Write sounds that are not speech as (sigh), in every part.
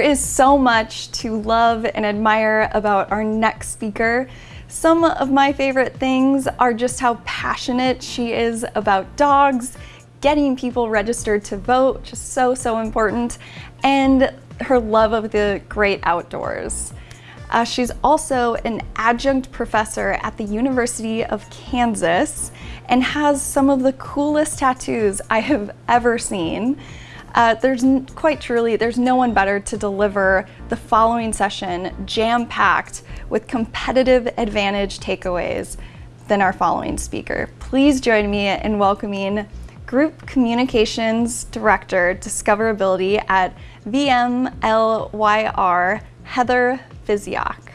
is so much to love and admire about our next speaker. Some of my favorite things are just how passionate she is about dogs, getting people registered to vote, just so, so important, and her love of the great outdoors. Uh, she's also an adjunct professor at the University of Kansas and has some of the coolest tattoos I have ever seen. Uh, there's quite truly, there's no one better to deliver the following session jam-packed with competitive advantage takeaways than our following speaker. Please join me in welcoming Group Communications Director Discoverability at VMLYR, Heather Physioc.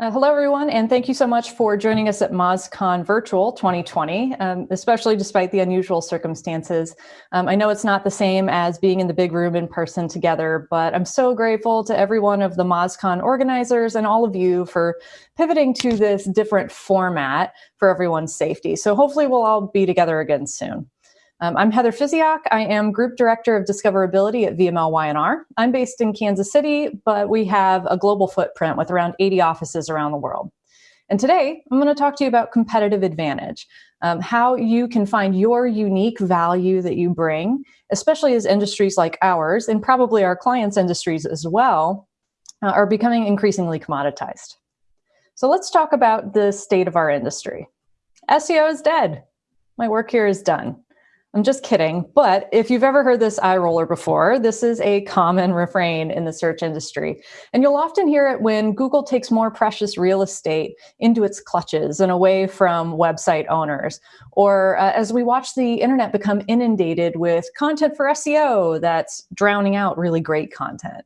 Uh, hello, everyone, and thank you so much for joining us at MozCon Virtual 2020, um, especially despite the unusual circumstances. Um, I know it's not the same as being in the big room in person together, but I'm so grateful to every one of the MozCon organizers and all of you for pivoting to this different format for everyone's safety. So hopefully we'll all be together again soon. Um, I'm Heather Physioc. I am Group Director of Discoverability at VML Y&R. I'm based in Kansas City, but we have a global footprint with around 80 offices around the world. And today, I'm going to talk to you about competitive advantage, um, how you can find your unique value that you bring, especially as industries like ours, and probably our clients' industries as well, uh, are becoming increasingly commoditized. So let's talk about the state of our industry. SEO is dead. My work here is done. I'm just kidding. But if you've ever heard this eye roller before, this is a common refrain in the search industry. And you'll often hear it when Google takes more precious real estate into its clutches and away from website owners. Or uh, as we watch the internet become inundated with content for SEO that's drowning out really great content.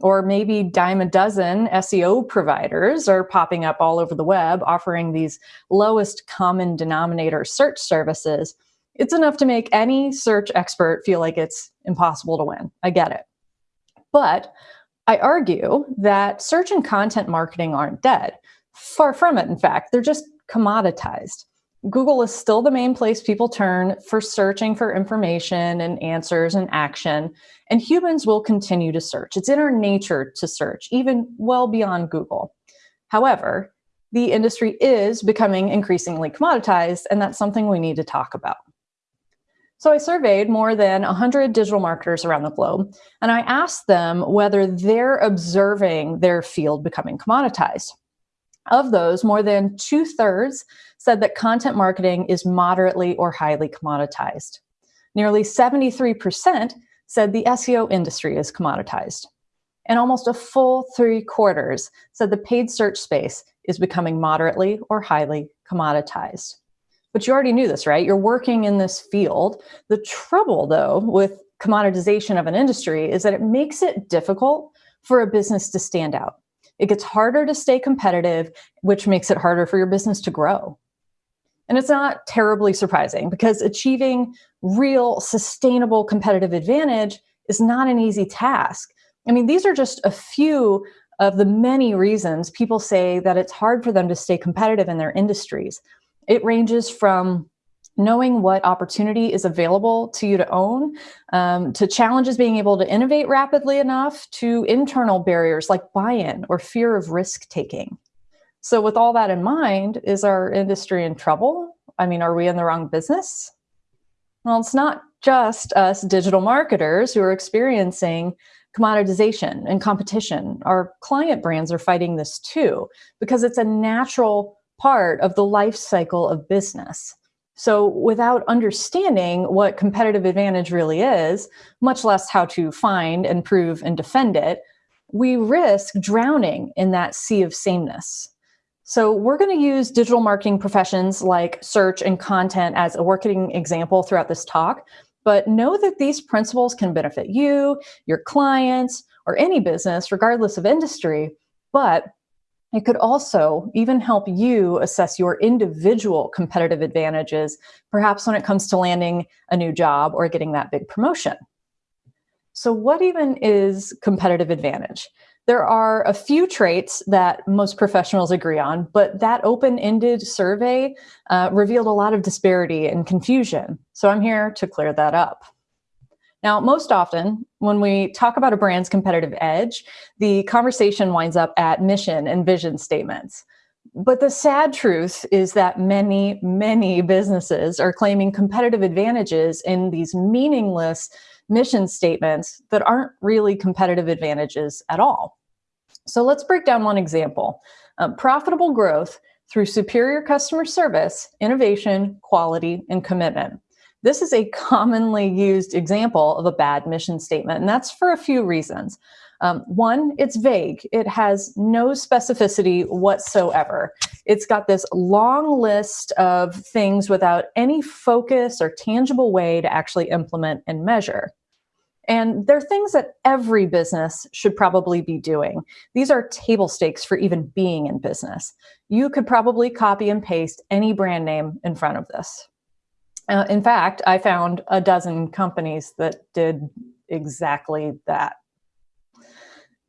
Or maybe dime a dozen SEO providers are popping up all over the web offering these lowest common denominator search services it's enough to make any search expert feel like it's impossible to win. I get it. But I argue that search and content marketing aren't dead. Far from it, in fact, they're just commoditized. Google is still the main place people turn for searching for information and answers and action, and humans will continue to search. It's in our nature to search, even well beyond Google. However, the industry is becoming increasingly commoditized, and that's something we need to talk about. So I surveyed more than 100 digital marketers around the globe, and I asked them whether they're observing their field becoming commoditized. Of those, more than two thirds said that content marketing is moderately or highly commoditized. Nearly 73% said the SEO industry is commoditized. And almost a full three quarters said the paid search space is becoming moderately or highly commoditized. But you already knew this, right? You're working in this field. The trouble, though, with commoditization of an industry is that it makes it difficult for a business to stand out. It gets harder to stay competitive, which makes it harder for your business to grow. And it's not terribly surprising because achieving real sustainable competitive advantage is not an easy task. I mean, these are just a few of the many reasons people say that it's hard for them to stay competitive in their industries. It ranges from knowing what opportunity is available to you to own, um, to challenges being able to innovate rapidly enough, to internal barriers like buy-in or fear of risk-taking. So with all that in mind, is our industry in trouble? I mean, are we in the wrong business? Well, it's not just us digital marketers who are experiencing commoditization and competition. Our client brands are fighting this too, because it's a natural part of the life cycle of business. So without understanding what competitive advantage really is, much less how to find and prove and defend it, we risk drowning in that sea of sameness. So we're going to use digital marketing professions like search and content as a working example throughout this talk, but know that these principles can benefit you, your clients, or any business, regardless of industry. But it could also even help you assess your individual competitive advantages, perhaps when it comes to landing a new job or getting that big promotion. So what even is competitive advantage? There are a few traits that most professionals agree on, but that open-ended survey uh, revealed a lot of disparity and confusion. So I'm here to clear that up. Now, most often when we talk about a brand's competitive edge, the conversation winds up at mission and vision statements. But the sad truth is that many, many businesses are claiming competitive advantages in these meaningless mission statements that aren't really competitive advantages at all. So let's break down one example. Um, profitable growth through superior customer service, innovation, quality, and commitment. This is a commonly used example of a bad mission statement, and that's for a few reasons. Um, one, it's vague. It has no specificity whatsoever. It's got this long list of things without any focus or tangible way to actually implement and measure. And they're things that every business should probably be doing. These are table stakes for even being in business. You could probably copy and paste any brand name in front of this. Uh, in fact, I found a dozen companies that did exactly that.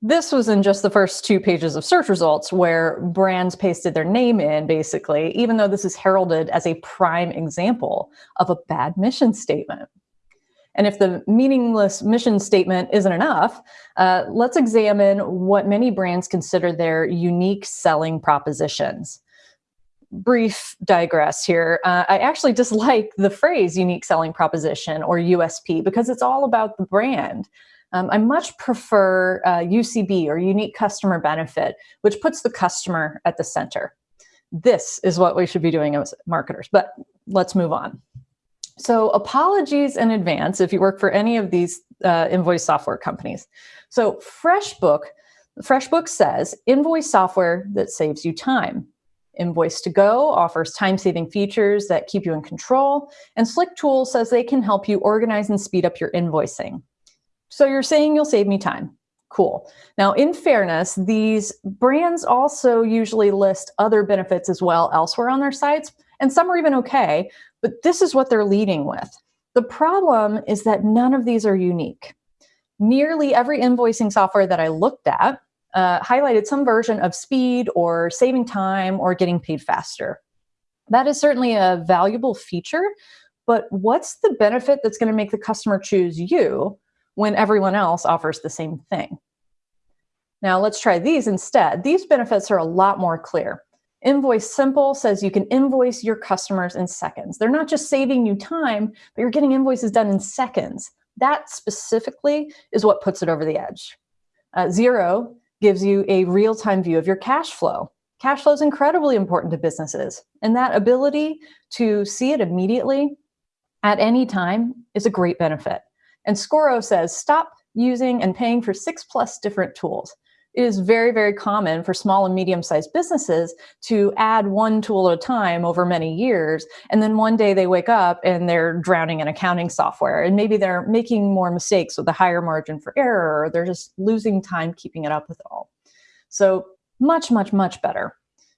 This was in just the first two pages of search results where brands pasted their name in, basically, even though this is heralded as a prime example of a bad mission statement. And if the meaningless mission statement isn't enough, uh, let's examine what many brands consider their unique selling propositions brief digress here. Uh, I actually dislike the phrase unique selling proposition or USP because it's all about the brand. Um, I much prefer uh, UCB or unique customer benefit, which puts the customer at the center. This is what we should be doing as marketers, but let's move on. So apologies in advance if you work for any of these uh, invoice software companies. So FreshBook, FreshBook says invoice software that saves you time. Invoice2Go offers time-saving features that keep you in control, and Slick Tools says they can help you organize and speed up your invoicing. So you're saying you'll save me time. Cool. Now, in fairness, these brands also usually list other benefits as well elsewhere on their sites, and some are even okay, but this is what they're leading with. The problem is that none of these are unique. Nearly every invoicing software that I looked at uh, highlighted some version of speed or saving time or getting paid faster. That is certainly a valuable feature, but what's the benefit that's going to make the customer choose you when everyone else offers the same thing? Now let's try these instead. These benefits are a lot more clear. Invoice Simple says you can invoice your customers in seconds. They're not just saving you time, but you're getting invoices done in seconds. That specifically is what puts it over the edge. Uh, Xero gives you a real-time view of your cash flow. Cash flow is incredibly important to businesses, and that ability to see it immediately at any time is a great benefit. And Scoro says, stop using and paying for six plus different tools. It is very, very common for small and medium-sized businesses to add one tool at a time over many years, and then one day they wake up and they're drowning in accounting software, and maybe they're making more mistakes with a higher margin for error, or they're just losing time keeping it up with it all. So much, much, much better.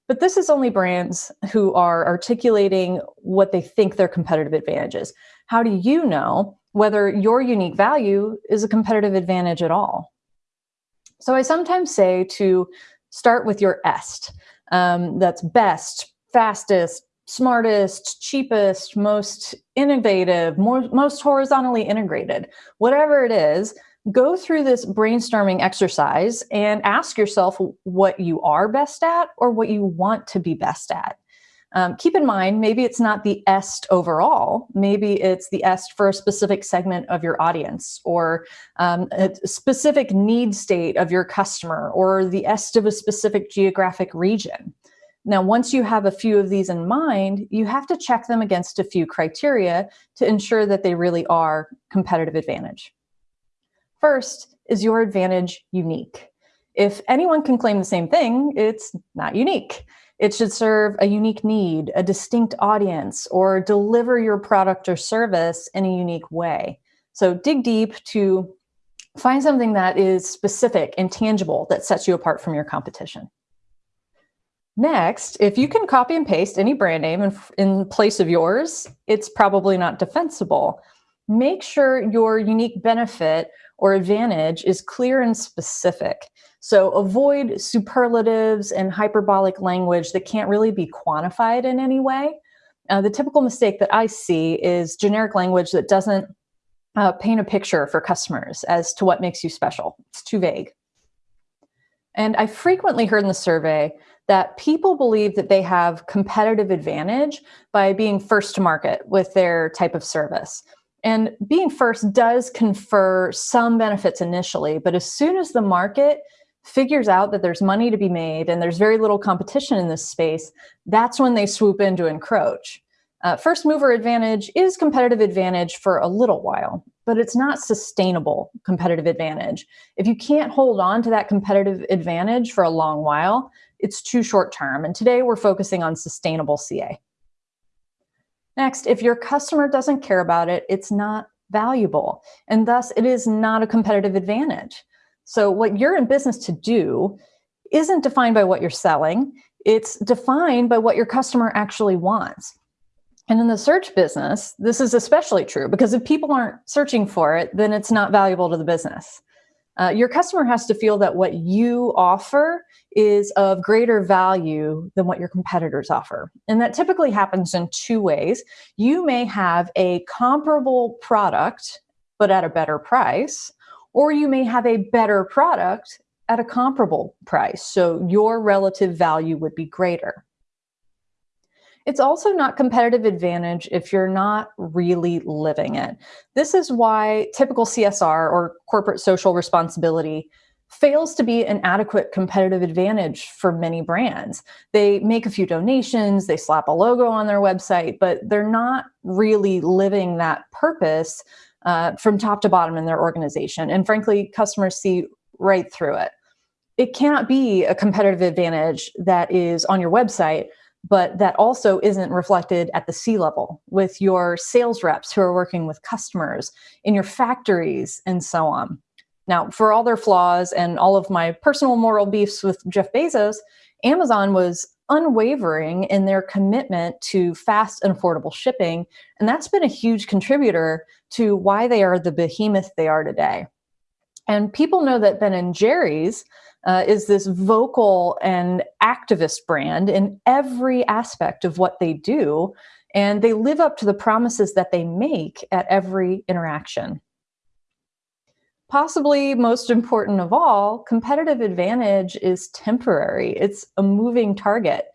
But this is only brands who are articulating what they think their competitive advantage is. How do you know whether your unique value is a competitive advantage at all? So I sometimes say to start with your EST. Um, that's best, fastest, smartest, cheapest, most innovative, more, most horizontally integrated, whatever it is, go through this brainstorming exercise and ask yourself what you are best at or what you want to be best at. Um, keep in mind, maybe it's not the EST overall. Maybe it's the EST for a specific segment of your audience or um, a specific need state of your customer or the EST of a specific geographic region. Now, once you have a few of these in mind, you have to check them against a few criteria to ensure that they really are competitive advantage. First, is your advantage unique? If anyone can claim the same thing, it's not unique. It should serve a unique need, a distinct audience, or deliver your product or service in a unique way. So dig deep to find something that is specific and tangible that sets you apart from your competition. Next, if you can copy and paste any brand name in, in place of yours, it's probably not defensible. Make sure your unique benefit or advantage is clear and specific. So avoid superlatives and hyperbolic language that can't really be quantified in any way. Uh, the typical mistake that I see is generic language that doesn't uh, paint a picture for customers as to what makes you special. It's too vague. And I frequently heard in the survey that people believe that they have competitive advantage by being first to market with their type of service. And being first does confer some benefits initially, but as soon as the market figures out that there's money to be made and there's very little competition in this space, that's when they swoop in to encroach. Uh, first mover advantage is competitive advantage for a little while, but it's not sustainable competitive advantage. If you can't hold on to that competitive advantage for a long while, it's too short term. And today we're focusing on sustainable CA. Next, if your customer doesn't care about it, it's not valuable. And thus, it is not a competitive advantage. So, what you're in business to do isn't defined by what you're selling, it's defined by what your customer actually wants. And in the search business, this is especially true because if people aren't searching for it, then it's not valuable to the business. Uh, your customer has to feel that what you offer is of greater value than what your competitors offer. And that typically happens in two ways. You may have a comparable product, but at a better price, or you may have a better product at a comparable price. So your relative value would be greater. It's also not competitive advantage if you're not really living it. This is why typical CSR or corporate social responsibility fails to be an adequate competitive advantage for many brands. They make a few donations, they slap a logo on their website, but they're not really living that purpose uh, from top to bottom in their organization. And frankly, customers see right through it. It cannot be a competitive advantage that is on your website but that also isn't reflected at the C level with your sales reps who are working with customers in your factories and so on. Now, for all their flaws and all of my personal moral beefs with Jeff Bezos, Amazon was unwavering in their commitment to fast and affordable shipping. And that's been a huge contributor to why they are the behemoth they are today. And people know that Ben and Jerry's uh, is this vocal and activist brand in every aspect of what they do. And they live up to the promises that they make at every interaction. Possibly most important of all, competitive advantage is temporary, it's a moving target.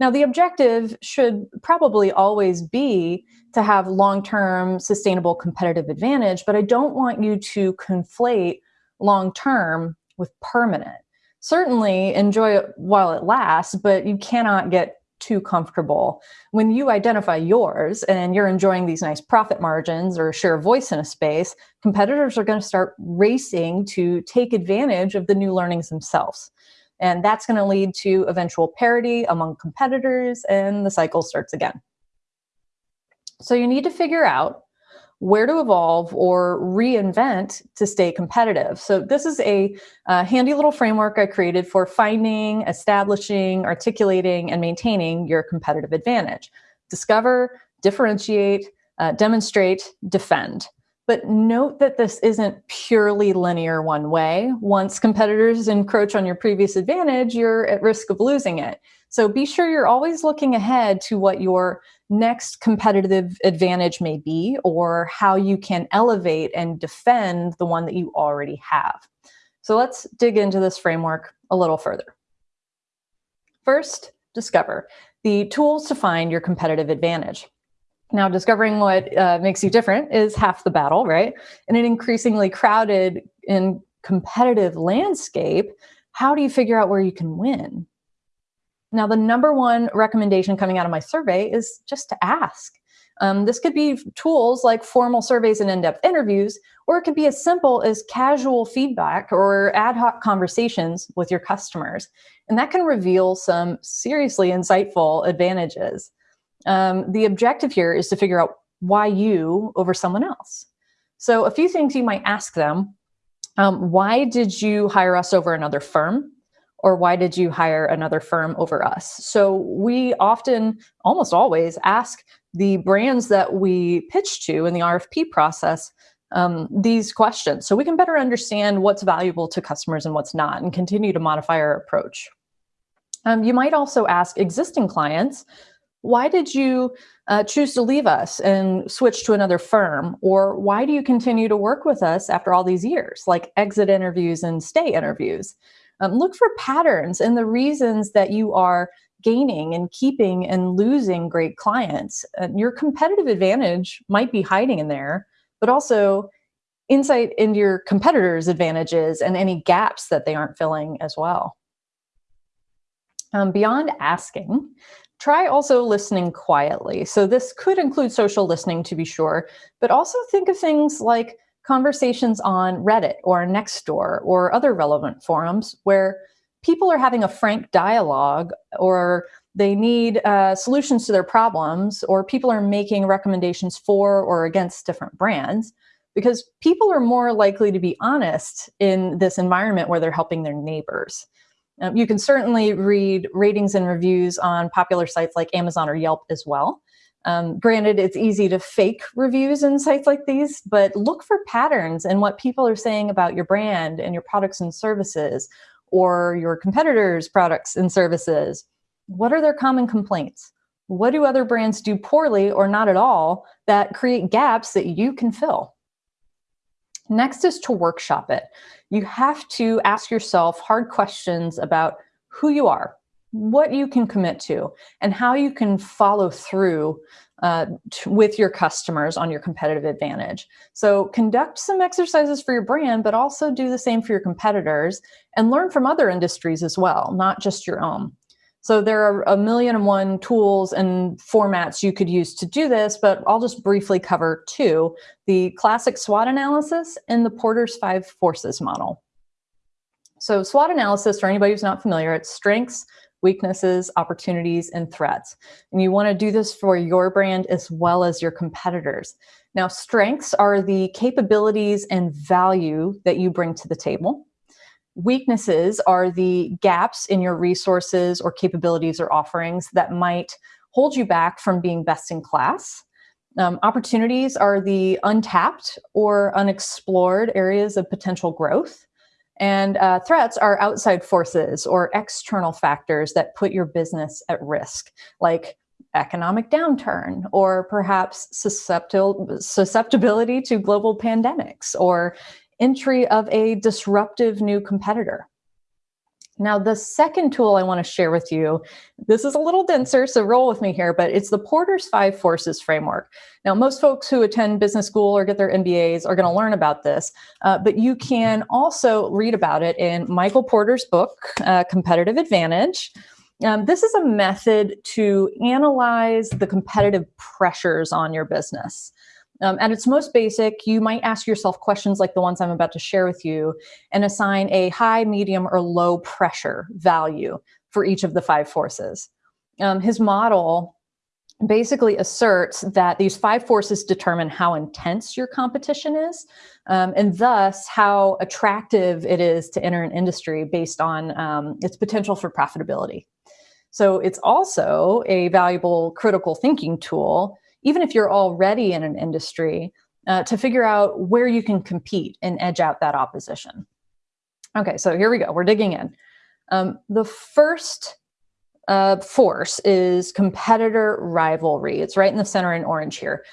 Now, the objective should probably always be to have long term sustainable competitive advantage, but I don't want you to conflate long term with permanent certainly enjoy it while it lasts, but you cannot get too comfortable. When you identify yours and you're enjoying these nice profit margins or share voice in a space, competitors are going to start racing to take advantage of the new learnings themselves. And that's going to lead to eventual parity among competitors, and the cycle starts again. So you need to figure out where to evolve or reinvent to stay competitive. So this is a, a, handy little framework I created for finding, establishing, articulating, and maintaining your competitive advantage. Discover, differentiate, uh, demonstrate, defend. But note that this isn't purely linear one way. Once competitors encroach on your previous advantage, you're at risk of losing it. So be sure you're always looking ahead to what your next competitive advantage may be or how you can elevate and defend the one that you already have. So let's dig into this framework a little further. First, discover the tools to find your competitive advantage. Now, discovering what uh, makes you different is half the battle, right? In an increasingly crowded and competitive landscape, how do you figure out where you can win? Now, the number one recommendation coming out of my survey is just to ask. Um, this could be tools like formal surveys and in depth interviews, or it could be as simple as casual feedback or ad hoc conversations with your customers. And that can reveal some seriously insightful advantages. Um, the objective here is to figure out why you over someone else. So, a few things you might ask them um, Why did you hire us over another firm? or why did you hire another firm over us? So we often, almost always, ask the brands that we pitch to in the RFP process um, these questions so we can better understand what's valuable to customers and what's not and continue to modify our approach. Um, you might also ask existing clients, why did you uh, choose to leave us and switch to another firm? Or why do you continue to work with us after all these years, like exit interviews and stay interviews? Um, look for patterns and the reasons that you are gaining and keeping and losing great clients. Uh, your competitive advantage might be hiding in there, but also insight into your competitors' advantages and any gaps that they aren't filling as well. Um, beyond asking, try also listening quietly. So this could include social listening to be sure, but also think of things like conversations on Reddit or Nextdoor or other relevant forums where people are having a frank dialogue or they need uh, solutions to their problems or people are making recommendations for or against different brands because people are more likely to be honest in this environment where they're helping their neighbors. Um, you can certainly read ratings and reviews on popular sites like Amazon or Yelp as well. Um, granted, it's easy to fake reviews in sites like these, but look for patterns in what people are saying about your brand and your products and services or your competitors' products and services. What are their common complaints? What do other brands do poorly or not at all that create gaps that you can fill? Next is to workshop it. You have to ask yourself hard questions about who you are, what you can commit to, and how you can follow through uh, with your customers on your competitive advantage. So conduct some exercises for your brand, but also do the same for your competitors and learn from other industries as well, not just your own. So there are a million and one tools and formats you could use to do this, but I'll just briefly cover two, the classic SWOT analysis and the Porter's five forces model. So SWOT analysis, for anybody who's not familiar, it's strengths, weaknesses, opportunities, and threats. And you wanna do this for your brand as well as your competitors. Now, strengths are the capabilities and value that you bring to the table. Weaknesses are the gaps in your resources or capabilities or offerings that might hold you back from being best in class. Um, opportunities are the untapped or unexplored areas of potential growth. And uh, threats are outside forces or external factors that put your business at risk, like economic downturn or perhaps susceptibility to global pandemics or entry of a disruptive new competitor. Now, the second tool I want to share with you, this is a little denser, so roll with me here, but it's the Porter's Five Forces Framework. Now, most folks who attend business school or get their MBAs are going to learn about this, uh, but you can also read about it in Michael Porter's book, uh, Competitive Advantage. Um, this is a method to analyze the competitive pressures on your business. Um, at its most basic, you might ask yourself questions like the ones I'm about to share with you and assign a high, medium, or low pressure value for each of the five forces. Um, his model basically asserts that these five forces determine how intense your competition is um, and thus how attractive it is to enter an industry based on um, its potential for profitability. So it's also a valuable critical thinking tool even if you're already in an industry, uh, to figure out where you can compete and edge out that opposition. Okay, so here we go. We're digging in. Um, the first uh, force is competitor rivalry. It's right in the center in orange here.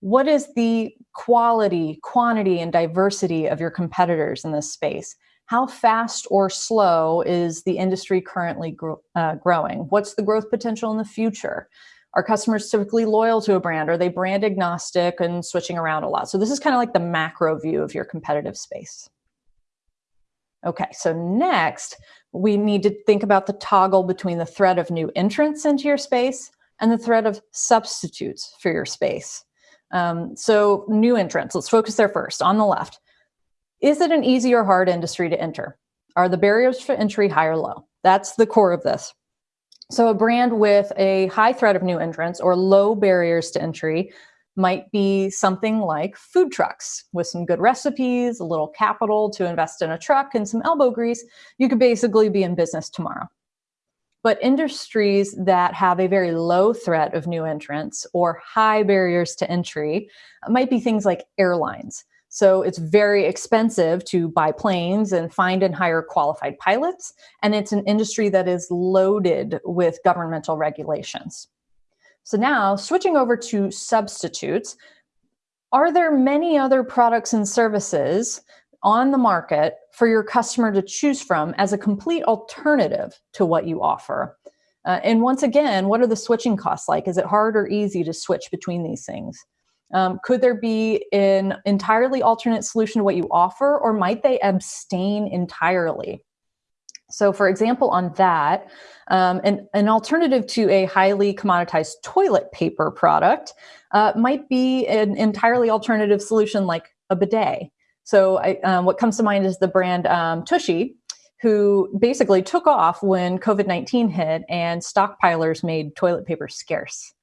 What is the quality, quantity, and diversity of your competitors in this space? How fast or slow is the industry currently uh, growing? What's the growth potential in the future? Are customers typically loyal to a brand? Are they brand agnostic and switching around a lot? So this is kind of like the macro view of your competitive space. Okay, so next, we need to think about the toggle between the threat of new entrants into your space and the threat of substitutes for your space. Um, so new entrants, let's focus there first, on the left. Is it an easy or hard industry to enter? Are the barriers for entry high or low? That's the core of this. So a brand with a high threat of new entrants or low barriers to entry might be something like food trucks with some good recipes, a little capital to invest in a truck and some elbow grease. You could basically be in business tomorrow. But industries that have a very low threat of new entrants or high barriers to entry might be things like airlines. So it's very expensive to buy planes and find and hire qualified pilots. And it's an industry that is loaded with governmental regulations. So now switching over to substitutes, are there many other products and services on the market for your customer to choose from as a complete alternative to what you offer? Uh, and once again, what are the switching costs like? Is it hard or easy to switch between these things? Um, could there be an entirely alternate solution to what you offer, or might they abstain entirely? So, for example, on that, um, an, an alternative to a highly commoditized toilet paper product uh, might be an entirely alternative solution like a bidet. So, I, um, what comes to mind is the brand um, Tushy, who basically took off when COVID 19 hit and stockpilers made toilet paper scarce.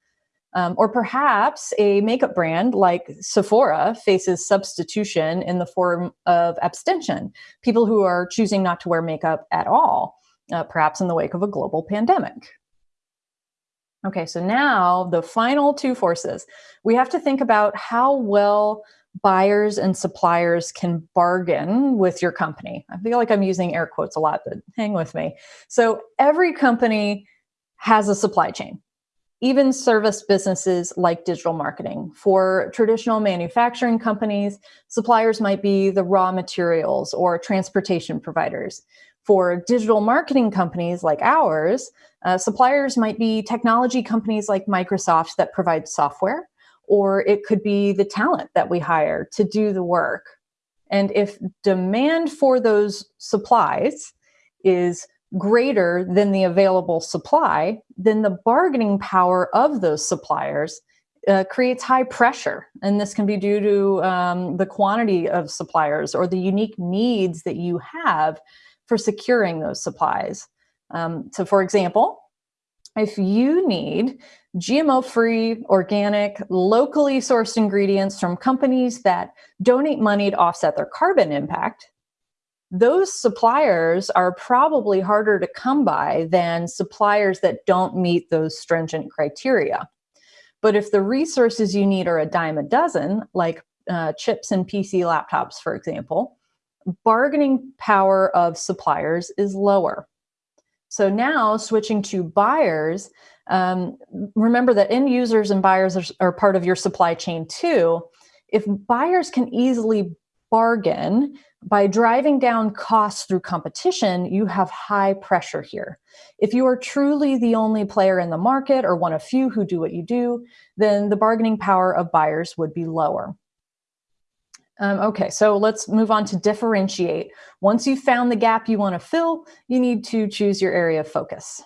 Um, or perhaps a makeup brand like Sephora faces substitution in the form of abstention, people who are choosing not to wear makeup at all, uh, perhaps in the wake of a global pandemic. Okay, so now the final two forces. We have to think about how well buyers and suppliers can bargain with your company. I feel like I'm using air quotes a lot, but hang with me. So every company has a supply chain even service businesses like digital marketing. For traditional manufacturing companies, suppliers might be the raw materials or transportation providers. For digital marketing companies like ours, uh, suppliers might be technology companies like Microsoft that provide software, or it could be the talent that we hire to do the work. And if demand for those supplies is greater than the available supply, then the bargaining power of those suppliers uh, creates high pressure. And this can be due to um, the quantity of suppliers or the unique needs that you have for securing those supplies. Um, so, for example, if you need GMO free, organic, locally sourced ingredients from companies that donate money to offset their carbon impact, those suppliers are probably harder to come by than suppliers that don't meet those stringent criteria. But if the resources you need are a dime a dozen, like uh, chips and PC laptops, for example, bargaining power of suppliers is lower. So now switching to buyers, um, remember that end users and buyers are, are part of your supply chain too. If buyers can easily bargain by driving down costs through competition, you have high pressure here. If you are truly the only player in the market or one of few who do what you do, then the bargaining power of buyers would be lower. Um, okay, so let's move on to differentiate. Once you've found the gap you want to fill, you need to choose your area of focus.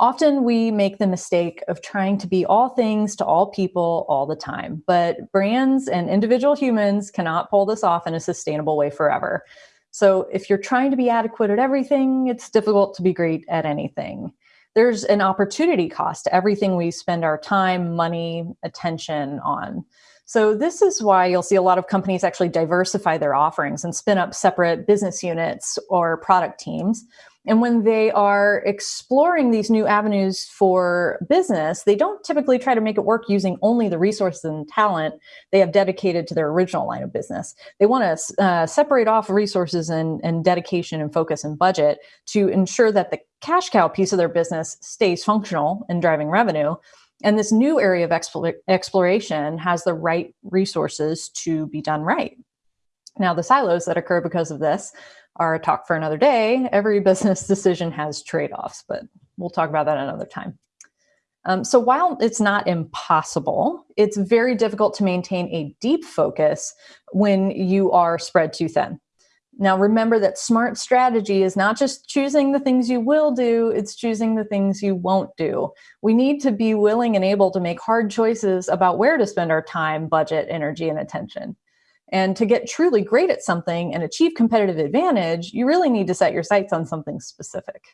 Often we make the mistake of trying to be all things to all people all the time, but brands and individual humans cannot pull this off in a sustainable way forever. So if you're trying to be adequate at everything, it's difficult to be great at anything. There's an opportunity cost to everything we spend our time, money, attention on. So this is why you'll see a lot of companies actually diversify their offerings and spin up separate business units or product teams and when they are exploring these new avenues for business, they don't typically try to make it work using only the resources and talent they have dedicated to their original line of business. They want to uh, separate off resources and, and dedication and focus and budget to ensure that the cash cow piece of their business stays functional and driving revenue. And this new area of exploration has the right resources to be done right. Now, the silos that occur because of this a talk for another day. Every business decision has trade offs, but we'll talk about that another time. Um, so while it's not impossible, it's very difficult to maintain a deep focus when you are spread too thin. Now, remember that smart strategy is not just choosing the things you will do, it's choosing the things you won't do. We need to be willing and able to make hard choices about where to spend our time, budget, energy, and attention. And to get truly great at something and achieve competitive advantage, you really need to set your sights on something specific.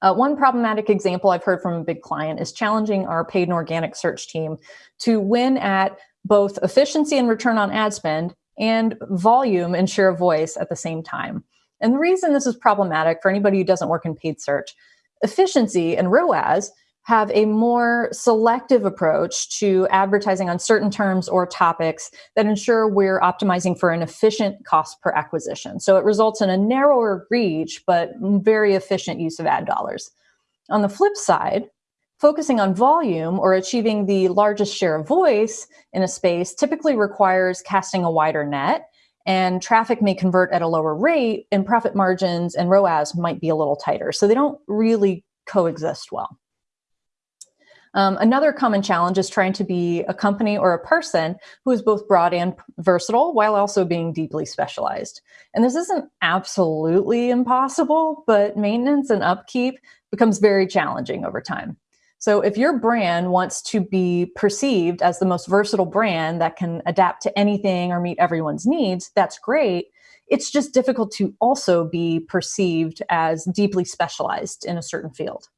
Uh, one problematic example I've heard from a big client is challenging our paid and organic search team to win at both efficiency and return on ad spend and volume and share of voice at the same time. And the reason this is problematic for anybody who doesn't work in paid search, efficiency and ROAS have a more selective approach to advertising on certain terms or topics that ensure we're optimizing for an efficient cost per acquisition. So it results in a narrower reach, but very efficient use of ad dollars. On the flip side, focusing on volume or achieving the largest share of voice in a space typically requires casting a wider net and traffic may convert at a lower rate and profit margins and ROAS might be a little tighter. So they don't really coexist well. Um, another common challenge is trying to be a company or a person who is both broad and versatile while also being deeply specialized. And this isn't absolutely impossible, but maintenance and upkeep becomes very challenging over time. So if your brand wants to be perceived as the most versatile brand that can adapt to anything or meet everyone's needs, that's great. It's just difficult to also be perceived as deeply specialized in a certain field.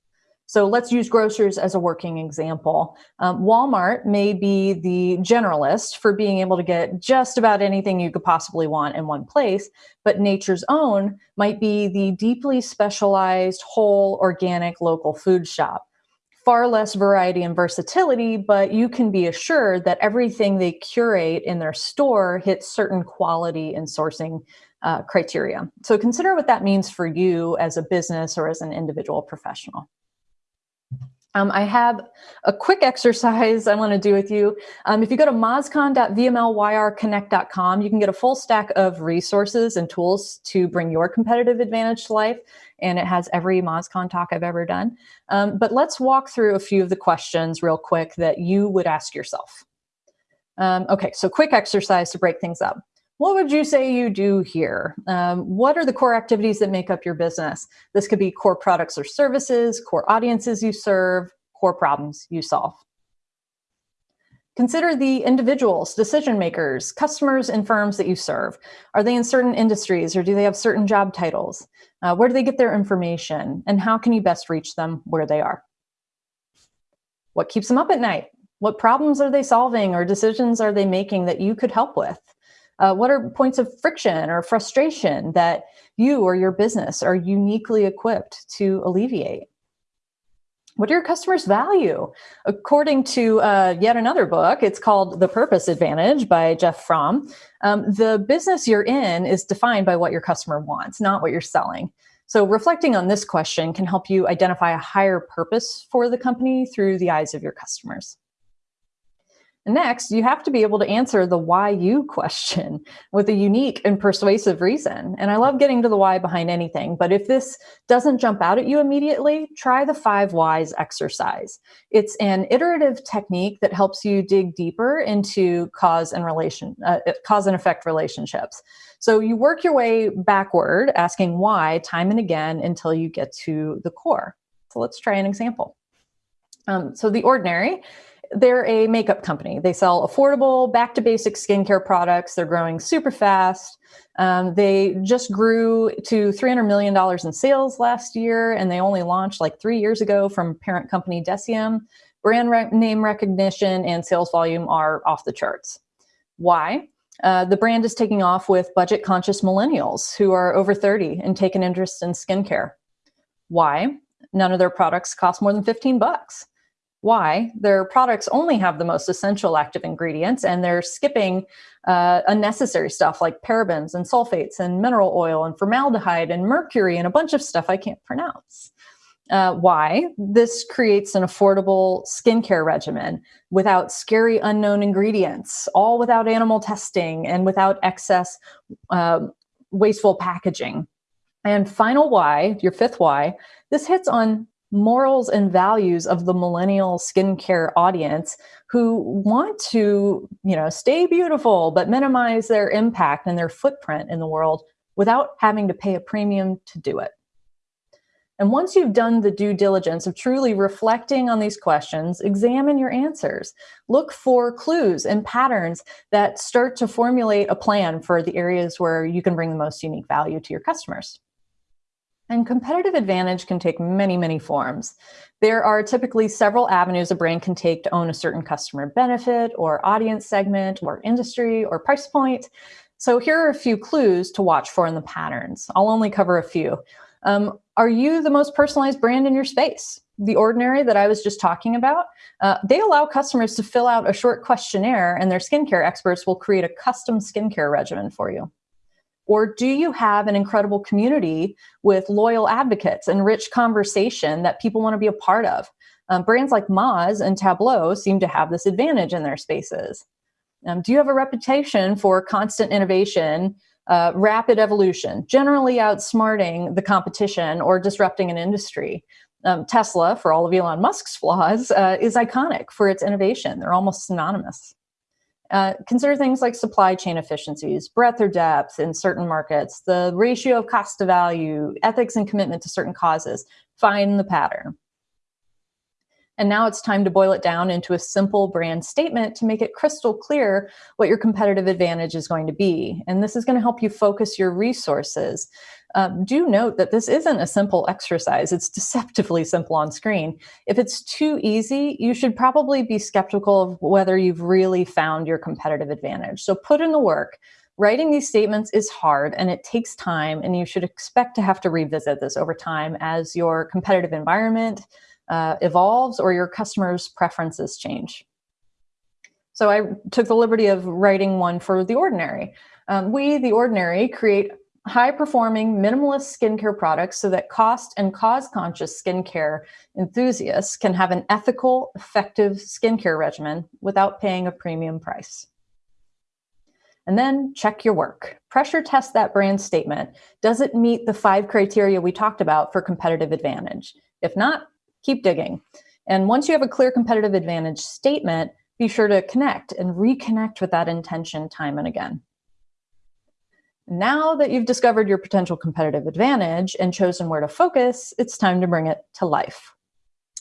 So let's use grocers as a working example. Um, Walmart may be the generalist for being able to get just about anything you could possibly want in one place, but Nature's Own might be the deeply specialized, whole, organic local food shop. Far less variety and versatility, but you can be assured that everything they curate in their store hits certain quality and sourcing uh, criteria. So consider what that means for you as a business or as an individual professional. Um, I have a quick exercise I want to do with you. Um, if you go to mozcon.vmlyrconnect.com, you can get a full stack of resources and tools to bring your competitive advantage to life. And it has every MozCon talk I've ever done. Um, but let's walk through a few of the questions real quick that you would ask yourself. Um, okay, so quick exercise to break things up what would you say you do here? Um, what are the core activities that make up your business? This could be core products or services, core audiences you serve, core problems you solve. Consider the individuals, decision makers, customers, and firms that you serve. Are they in certain industries or do they have certain job titles? Uh, where do they get their information? And how can you best reach them where they are? What keeps them up at night? What problems are they solving or decisions are they making that you could help with? Uh, what are points of friction or frustration that you or your business are uniquely equipped to alleviate? What do your customers value? According to uh, yet another book, it's called The Purpose Advantage by Jeff Fromm. Um, the business you're in is defined by what your customer wants, not what you're selling. So reflecting on this question can help you identify a higher purpose for the company through the eyes of your customers. Next, you have to be able to answer the why you question (laughs) with a unique and persuasive reason. And I love getting to the why behind anything, but if this doesn't jump out at you immediately, try the five whys exercise. It's an iterative technique that helps you dig deeper into cause and relation, uh, cause and effect relationships. So you work your way backward, asking why time and again until you get to the core. So let's try an example. Um, so The Ordinary they're a makeup company. They sell affordable, back to basic skincare products. They're growing super fast. Um, they just grew to $300 million in sales last year, and they only launched like three years ago from parent company Deciem. Brand re name recognition and sales volume are off the charts. Why? Uh, the brand is taking off with budget conscious millennials who are over 30 and take an interest in skincare. Why? None of their products cost more than 15 bucks why their products only have the most essential active ingredients and they're skipping uh, unnecessary stuff like parabens and sulfates and mineral oil and formaldehyde and mercury and a bunch of stuff I can't pronounce. Uh, why? This creates an affordable skincare regimen without scary unknown ingredients, all without animal testing and without excess uh, wasteful packaging. And final why, your fifth why, this hits on morals and values of the millennial skincare audience who want to, you know, stay beautiful, but minimize their impact and their footprint in the world without having to pay a premium to do it. And once you've done the due diligence of truly reflecting on these questions, examine your answers. Look for clues and patterns that start to formulate a plan for the areas where you can bring the most unique value to your customers. And competitive advantage can take many, many forms. There are typically several avenues a brand can take to own a certain customer benefit or audience segment or industry or price point. So here are a few clues to watch for in the patterns. I'll only cover a few. Um, are you the most personalized brand in your space? The Ordinary that I was just talking about, uh, they allow customers to fill out a short questionnaire and their skincare experts will create a custom skincare regimen for you. Or do you have an incredible community with loyal advocates and rich conversation that people want to be a part of? Um, brands like Moz and Tableau seem to have this advantage in their spaces. Um, do you have a reputation for constant innovation, uh, rapid evolution, generally outsmarting the competition or disrupting an industry? Um, Tesla, for all of Elon Musk's flaws, uh, is iconic for its innovation. They're almost synonymous. Uh, consider things like supply chain efficiencies, breadth or depth in certain markets, the ratio of cost to value, ethics and commitment to certain causes. Find the pattern. And now it's time to boil it down into a simple brand statement to make it crystal clear what your competitive advantage is going to be. And this is going to help you focus your resources. Um, do note that this isn't a simple exercise. It's deceptively simple on screen. If it's too easy, you should probably be skeptical of whether you've really found your competitive advantage. So put in the work. Writing these statements is hard and it takes time and you should expect to have to revisit this over time as your competitive environment, uh, evolves or your customers' preferences change. So I took the liberty of writing one for The Ordinary. Um, we, The Ordinary, create high performing minimalist skincare products so that cost and cause conscious skincare enthusiasts can have an ethical, effective skincare regimen without paying a premium price. And then check your work. Pressure test that brand statement. Does it meet the five criteria we talked about for competitive advantage? If not, keep digging. And once you have a clear competitive advantage statement, be sure to connect and reconnect with that intention time and again. Now that you've discovered your potential competitive advantage and chosen where to focus, it's time to bring it to life.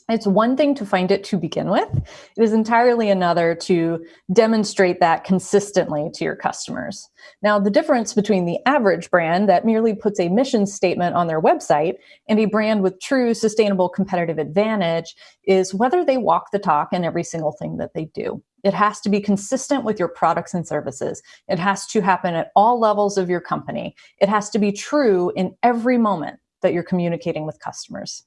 It's one thing to find it to begin with. It is entirely another to demonstrate that consistently to your customers. Now, the difference between the average brand that merely puts a mission statement on their website and a brand with true sustainable competitive advantage is whether they walk the talk in every single thing that they do. It has to be consistent with your products and services. It has to happen at all levels of your company. It has to be true in every moment that you're communicating with customers.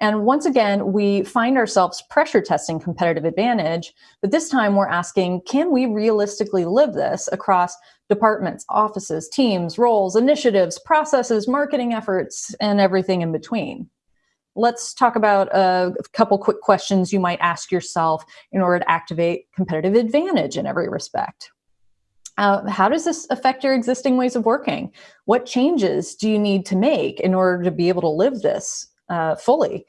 And once again, we find ourselves pressure testing competitive advantage, but this time we're asking, can we realistically live this across departments, offices, teams, roles, initiatives, processes, marketing efforts, and everything in between? Let's talk about a couple quick questions you might ask yourself in order to activate competitive advantage in every respect. Uh, how does this affect your existing ways of working? What changes do you need to make in order to be able to live this uh, fully.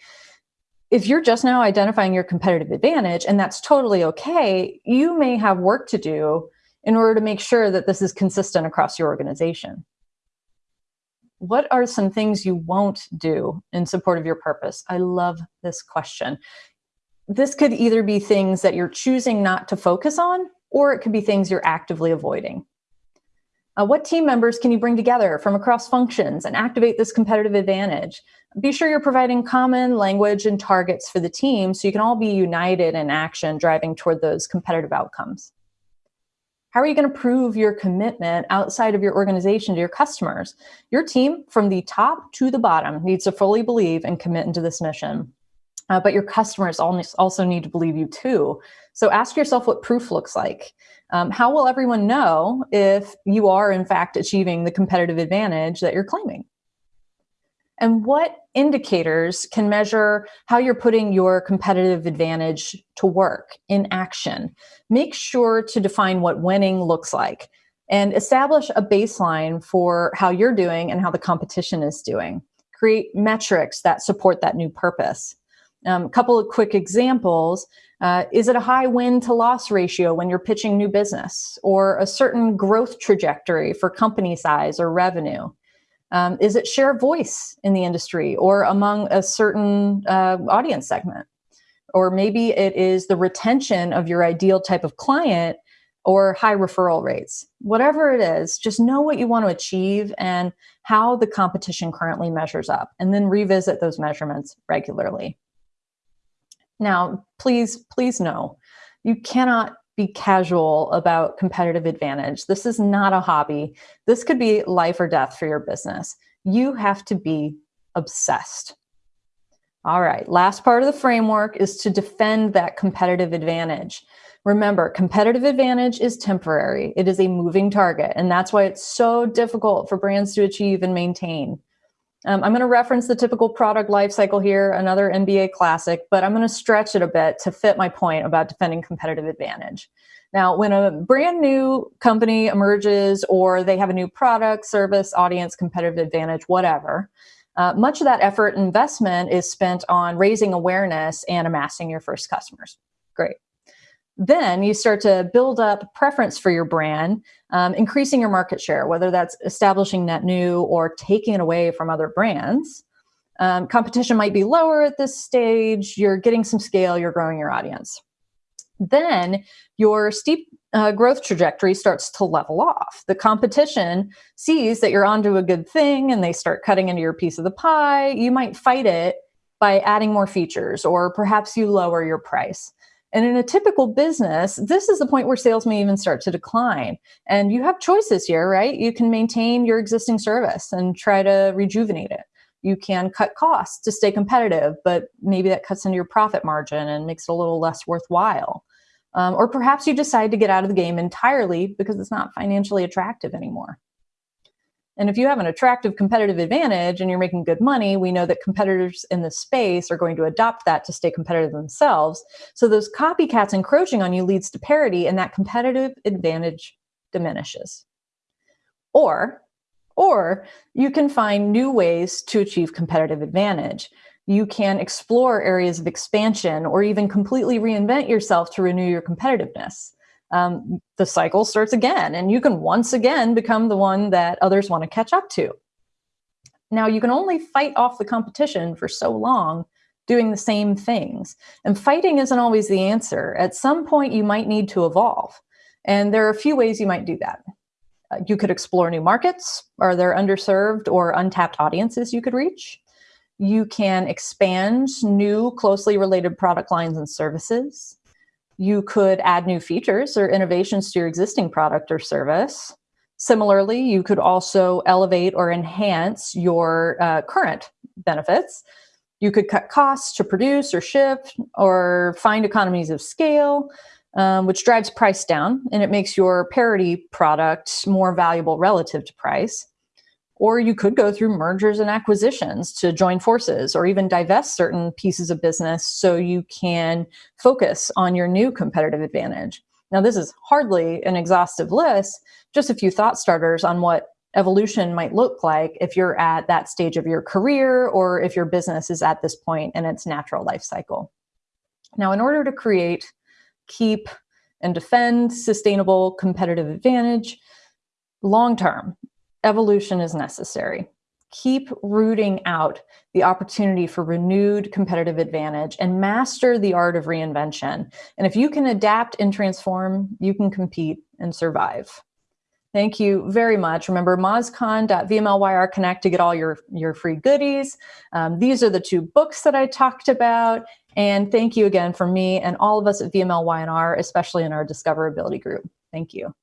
If you're just now identifying your competitive advantage, and that's totally okay, you may have work to do in order to make sure that this is consistent across your organization. What are some things you won't do in support of your purpose? I love this question. This could either be things that you're choosing not to focus on, or it could be things you're actively avoiding. Uh, what team members can you bring together from across functions and activate this competitive advantage? Be sure you're providing common language and targets for the team so you can all be united in action driving toward those competitive outcomes. How are you going to prove your commitment outside of your organization to your customers? Your team, from the top to the bottom, needs to fully believe and commit into this mission. Uh, but your customers also need to believe you too. So ask yourself what proof looks like. Um, how will everyone know if you are in fact achieving the competitive advantage that you're claiming? And what indicators can measure how you're putting your competitive advantage to work in action? Make sure to define what winning looks like and establish a baseline for how you're doing and how the competition is doing. Create metrics that support that new purpose. A um, couple of quick examples. Uh, is it a high win to loss ratio when you're pitching new business or a certain growth trajectory for company size or revenue? Um, is it share voice in the industry or among a certain uh, audience segment? Or maybe it is the retention of your ideal type of client or high referral rates. Whatever it is, just know what you want to achieve and how the competition currently measures up, and then revisit those measurements regularly. Now, please, please know, you cannot be casual about competitive advantage. This is not a hobby. This could be life or death for your business. You have to be obsessed. All right, last part of the framework is to defend that competitive advantage. Remember, competitive advantage is temporary. It is a moving target, and that's why it's so difficult for brands to achieve and maintain. Um, I'm going to reference the typical product lifecycle here, another MBA classic, but I'm going to stretch it a bit to fit my point about defending competitive advantage. Now, when a brand new company emerges or they have a new product, service, audience, competitive advantage, whatever, uh, much of that effort investment is spent on raising awareness and amassing your first customers. Great. Then you start to build up preference for your brand, um, increasing your market share, whether that's establishing net new or taking it away from other brands. Um, competition might be lower at this stage. You're getting some scale, you're growing your audience. Then your steep uh, growth trajectory starts to level off. The competition sees that you're onto a good thing and they start cutting into your piece of the pie. You might fight it by adding more features, or perhaps you lower your price. And in a typical business, this is the point where sales may even start to decline. And you have choices here, right? You can maintain your existing service and try to rejuvenate it. You can cut costs to stay competitive, but maybe that cuts into your profit margin and makes it a little less worthwhile. Um, or perhaps you decide to get out of the game entirely because it's not financially attractive anymore. And if you have an attractive competitive advantage and you're making good money, we know that competitors in the space are going to adopt that to stay competitive themselves. So those copycats encroaching on you leads to parity and that competitive advantage diminishes. Or, or you can find new ways to achieve competitive advantage. You can explore areas of expansion or even completely reinvent yourself to renew your competitiveness um, the cycle starts again and you can once again become the one that others want to catch up to. Now, you can only fight off the competition for so long doing the same things. And fighting isn't always the answer. At some point, you might need to evolve. And there are a few ways you might do that. Uh, you could explore new markets. Are there underserved or untapped audiences you could reach? You can expand new closely related product lines and services. You could add new features or innovations to your existing product or service. Similarly, you could also elevate or enhance your uh, current benefits. You could cut costs to produce or ship or find economies of scale, um, which drives price down and it makes your parity product more valuable relative to price. Or you could go through mergers and acquisitions to join forces or even divest certain pieces of business so you can focus on your new competitive advantage. Now, this is hardly an exhaustive list, just a few thought starters on what evolution might look like if you're at that stage of your career or if your business is at this point in its natural life cycle. Now, in order to create, keep, and defend sustainable competitive advantage long term, evolution is necessary. Keep rooting out the opportunity for renewed competitive advantage and master the art of reinvention. And if you can adapt and transform, you can compete and survive. Thank you very much. Remember mozcon.vmlyr Connect to get all your, your free goodies. Um, these are the two books that I talked about. And thank you again for me and all of us at VML Y&R, especially in our discoverability group. Thank you.